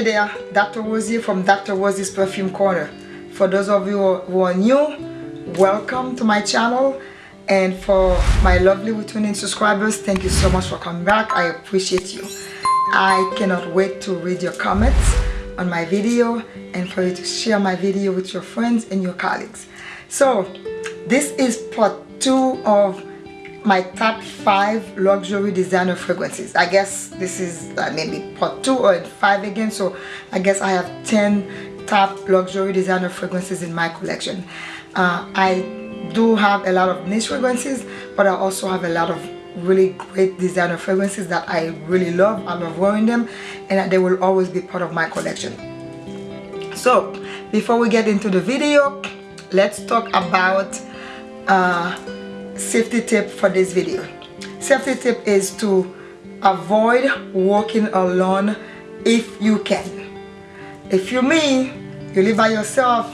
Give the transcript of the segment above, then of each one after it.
Hey there, Dr. Rosie from Dr. Rosie's Perfume Corner. For those of you who are new, welcome to my channel. And for my lovely returning subscribers, thank you so much for coming back. I appreciate you. I cannot wait to read your comments on my video and for you to share my video with your friends and your colleagues. So, this is part two of my top five luxury designer fragrances. I guess this is uh, maybe part two or five again so i guess i have 10 top luxury designer fragrances in my collection. Uh, i do have a lot of niche fragrances but i also have a lot of really great designer fragrances that i really love. I love wearing them and they will always be part of my collection. So before we get into the video let's talk about uh, safety tip for this video. Safety tip is to avoid walking alone if you can. If you me you live by yourself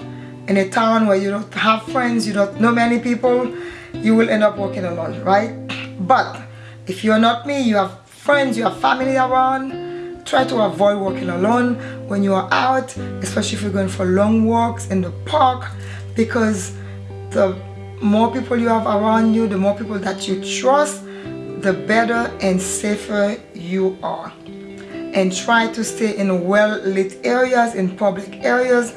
in a town where you don't have friends you don't know many people you will end up walking alone right? But if you're not me you have friends you have family around try to avoid walking alone when you are out especially if you're going for long walks in the park because the more people you have around you the more people that you trust the better and safer you are. And try to stay in well lit areas in public areas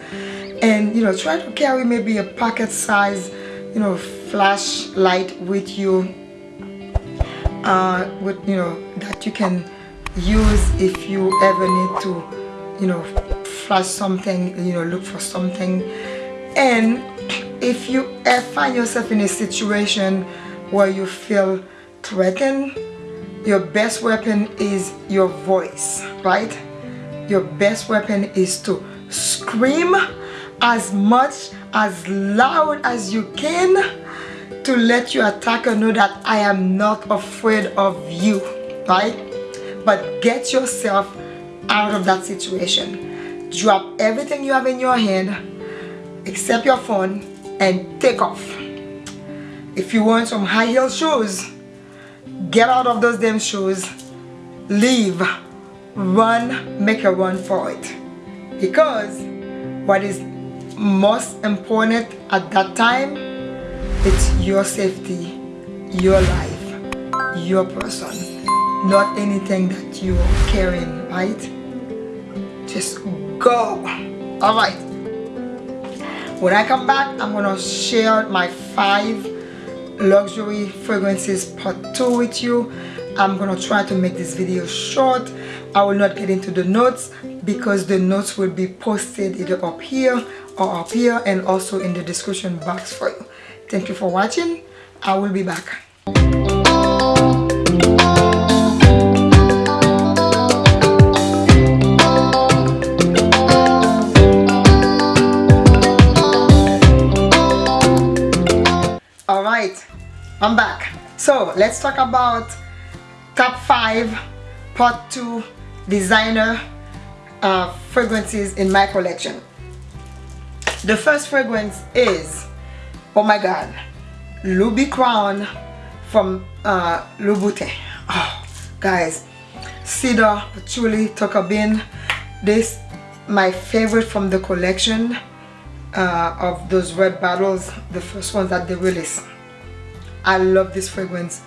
and you know try to carry maybe a pocket size you know flashlight with you uh, with you know that you can use if you ever need to you know flash something you know look for something. And if you ever find yourself in a situation where you feel threatened your best weapon is your voice right? Your best weapon is to scream as much as loud as you can to let your attacker know that I am not afraid of you right? But get yourself out of that situation. Drop everything you have in your hand. Except your phone and take off. If you want some high heel shoes, get out of those damn shoes, leave, run, make a run for it. Because what is most important at that time, it's your safety, your life, your person, not anything that you are carrying, right? Just go. All right when I come back I'm gonna share my five luxury fragrances part two with you. I'm gonna try to make this video short. I will not get into the notes because the notes will be posted either up here or up here and also in the description box for you. Thank you for watching. I will be back I'm back. So let's talk about top five part two designer uh, fragrances in my collection. The first fragrance is oh my god Loubicrown from uh, Louboutin oh guys Cedar Patchouli Tocarbin this my favorite from the collection uh, of those red bottles the first ones that they released I love this fragrance.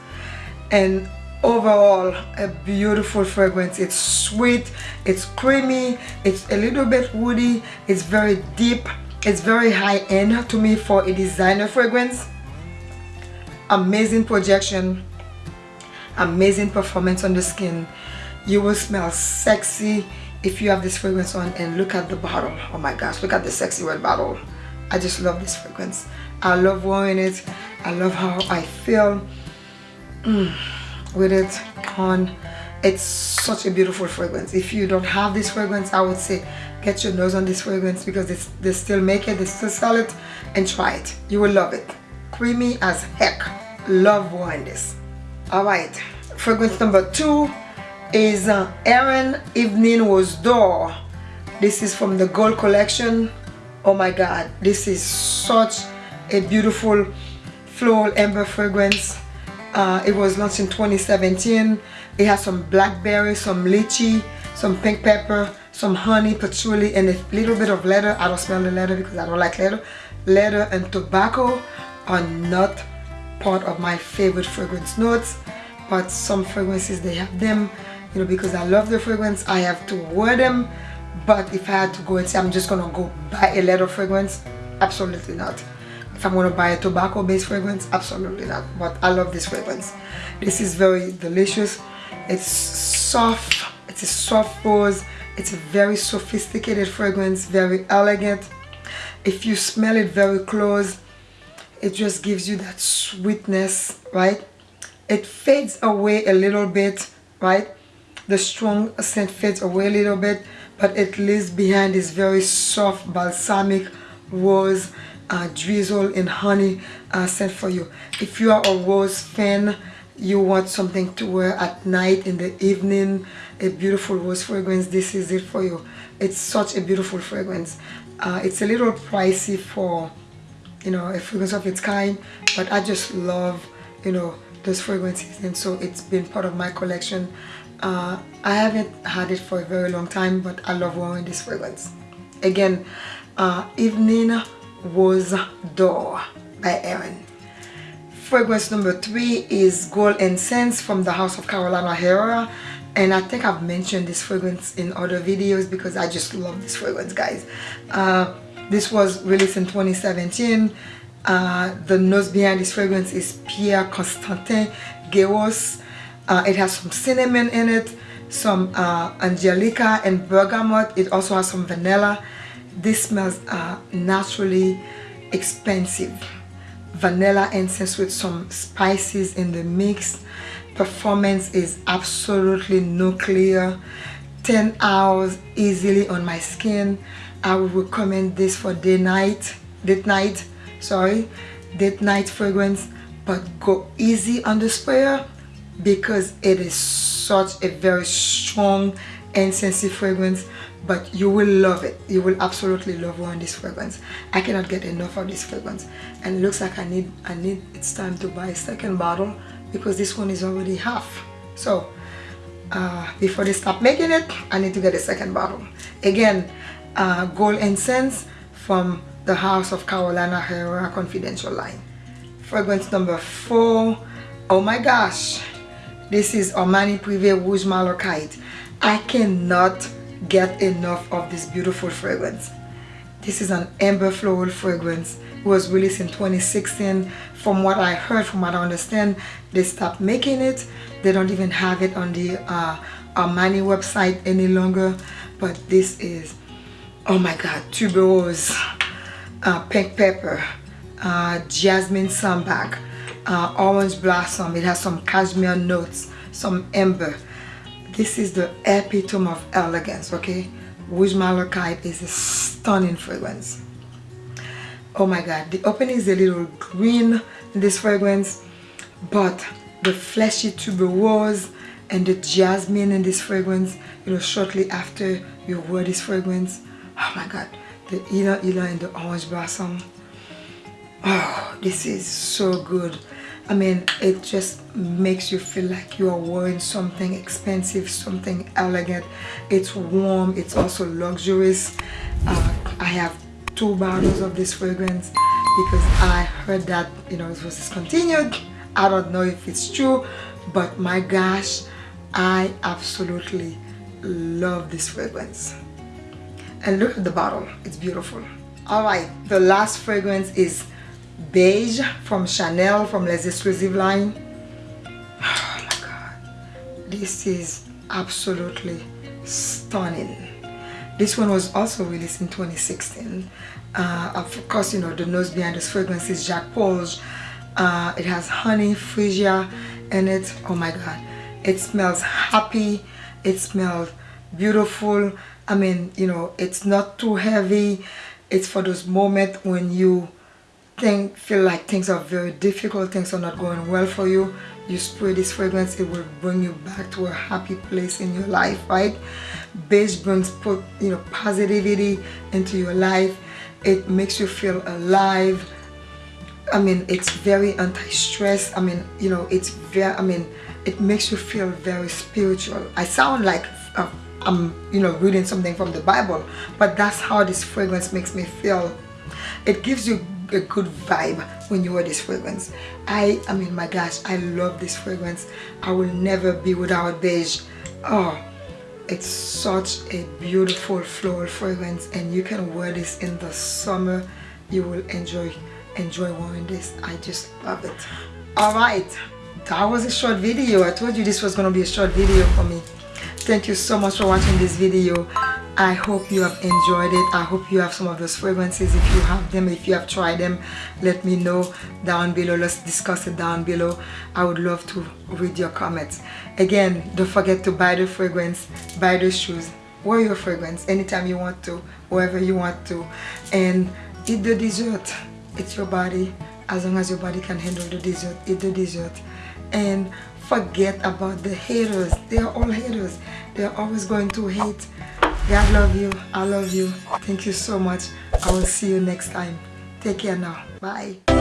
And overall a beautiful fragrance. It's sweet it's creamy it's a little bit woody it's very deep it's very high-end to me for a designer fragrance. Amazing projection amazing performance on the skin. You will smell sexy if you have this fragrance on and look at the bottle. Oh my gosh look at the sexy red bottle. I just love this fragrance. I love wearing it I love how I feel mm, with it on. It's such a beautiful fragrance. If you don't have this fragrance I would say get your nose on this fragrance because it's, they still make it they still sell it and try it. You will love it. Creamy as heck. Love wearing this all right. Fragrance number two is uh, Aerin Evening Rose Door this is from the gold collection. Oh my god. This is such a beautiful floral amber fragrance. Uh, it was launched in 2017 it has some blackberry some lychee some pink pepper some honey patchouli and a little bit of leather. I don't smell the leather because i don't like leather. Leather and tobacco are not part of my favorite fragrance notes but some fragrances they have them. You know because i love the fragrance i have to wear them. But if i had to go and say i'm just gonna go buy a leather fragrance absolutely not if i'm gonna buy a tobacco based fragrance absolutely not but i love this fragrance. This is very delicious. It's soft it's a soft rose it's a very sophisticated fragrance very elegant. If you smell it very close it just gives you that sweetness right? It fades away a little bit right? The strong scent fades away a little bit but it leaves behind this very soft balsamic rose uh, drizzle in honey uh, scent for you. If you are a rose fan you want something to wear at night in the evening a beautiful rose fragrance this is it for you. It's such a beautiful fragrance. Uh, it's a little pricey for you know a fragrance of its kind but I just love you know those fragrances and so it's been part of my collection. Uh, I haven't had it for a very long time but I love wearing this fragrance. Again uh, Evening Rose Door by Aerin fragrance number three is Gold Incense from the House of Carolina Herrera and I think I've mentioned this fragrance in other videos because I just love this fragrance guys uh, this was released in 2017. Uh, the nose behind this fragrance is Pierre Constantin Guéros. Uh, it has some cinnamon in it, some uh, angelica and bergamot. It also has some vanilla. This smells uh, naturally expensive. Vanilla incense with some spices in the mix. Performance is absolutely nuclear. 10 hours easily on my skin I would recommend this for day night date night sorry date night fragrance but go easy on the sprayer because it is such a very strong sensitive fragrance but you will love it you will absolutely love wearing this fragrance i cannot get enough of this fragrance and it looks like i need i need it's time to buy a second bottle because this one is already half so uh, before they stop making it i need to get a second bottle again uh, gold incense from the House of Carolina Herrera Confidential line. Fragrance number four. Oh my gosh. This is Armani Privé Rouge Malachite. I cannot get enough of this beautiful fragrance. This is an amber floral fragrance. It was released in 2016. From what I heard, from what I understand, they stopped making it. They don't even have it on the uh, Armani website any longer. But this is oh my god tuberose uh, pink pepper uh, jasmine sambac uh, orange blossom it has some cashmere notes some amber this is the epitome of elegance okay? Rouge Malachite is a stunning fragrance. Oh my god the opening is a little green in this fragrance but the fleshy tuberose and the jasmine in this fragrance you know shortly after you wear this fragrance oh my god the Ila Ila and the orange blossom. Oh this is so good I mean it just makes you feel like you are wearing something expensive something elegant. It's warm it's also luxurious. Uh, I have two bottles of this fragrance because I heard that you know it was discontinued. I don't know if it's true but my gosh I absolutely love this fragrance. And look at the bottle it's beautiful. All right the last fragrance is beige from chanel from les exclusive line. Oh my god. This is absolutely stunning. This one was also released in 2016 uh, of course you know the nose behind this fragrance is Jacques Polge uh, it has honey freesia in it. Oh my god. It smells happy. It smells beautiful. I mean you know it's not too heavy. It's for those moments when you think feel like things are very difficult things are not going well for you you spray this fragrance it will bring you back to a happy place in your life right? Beige brings put you know positivity into your life. It makes you feel alive. I mean it's very anti-stress. I mean you know it's very I mean it makes you feel very spiritual. I sound like uh, I'm you know reading something from the Bible but that's how this fragrance makes me feel. It gives you a good vibe when you wear this fragrance. I I mean my gosh I love this fragrance. I will never be without beige. Oh it's such a beautiful floral fragrance and you can wear this in the summer. You will enjoy enjoy wearing this. I just love it. All right that was a short video. I told you this was gonna be a short video for me. Thank you so much for watching this video I hope you have enjoyed it. I hope you have some of those fragrances. If you have them if you have tried them let me know down below. Let's discuss it down below. I would love to read your comments. Again don't forget to buy the fragrance buy the shoes wear your fragrance anytime you want to wherever you want to and eat the dessert. It's your body as long as your body can handle the dessert eat the dessert. And forget about the haters. They are all haters. They're always going to hate god love you. I love you. Thank you so much. I will see you next time. Take care now. Bye